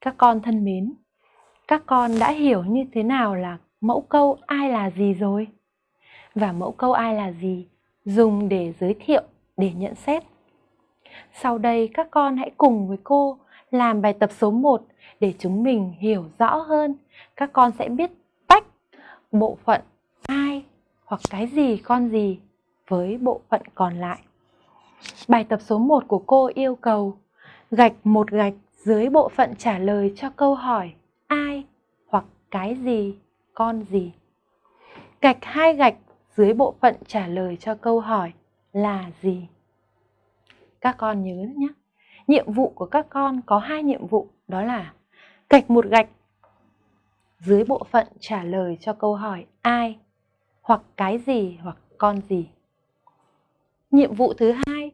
Các con thân mến, các con đã hiểu như thế nào là mẫu câu ai là gì rồi? Và mẫu câu ai là gì dùng để giới thiệu, để nhận xét. Sau đây các con hãy cùng với cô làm bài tập số 1 để chúng mình hiểu rõ hơn. Các con sẽ biết tách bộ phận ai hoặc cái gì con gì với bộ phận còn lại. Bài tập số 1 của cô yêu cầu gạch một gạch dưới bộ phận trả lời cho câu hỏi ai hoặc cái gì, con gì. Gạch hai gạch dưới bộ phận trả lời cho câu hỏi là gì. Các con nhớ nhé, nhiệm vụ của các con có hai nhiệm vụ đó là gạch một gạch dưới bộ phận trả lời cho câu hỏi ai hoặc cái gì hoặc con gì. Nhiệm vụ thứ hai,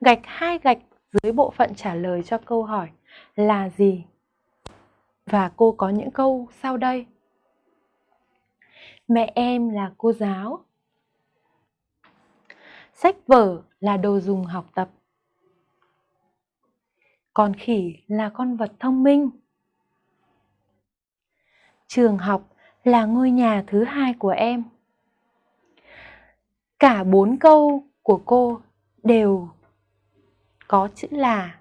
gạch hai gạch dưới bộ phận trả lời cho câu hỏi là gì? Và cô có những câu sau đây. Mẹ em là cô giáo. Sách vở là đồ dùng học tập. Con khỉ là con vật thông minh. Trường học là ngôi nhà thứ hai của em. Cả bốn câu của cô đều có chữ là.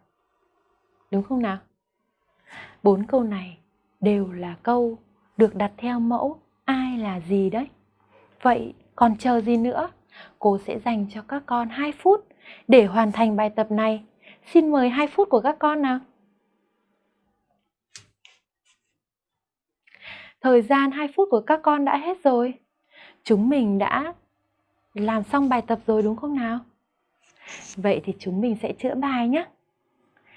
Đúng không nào? Bốn câu này đều là câu được đặt theo mẫu ai là gì đấy. Vậy còn chờ gì nữa? Cô sẽ dành cho các con 2 phút để hoàn thành bài tập này. Xin mời 2 phút của các con nào. Thời gian 2 phút của các con đã hết rồi. Chúng mình đã làm xong bài tập rồi đúng không nào? Vậy thì chúng mình sẽ chữa bài nhé.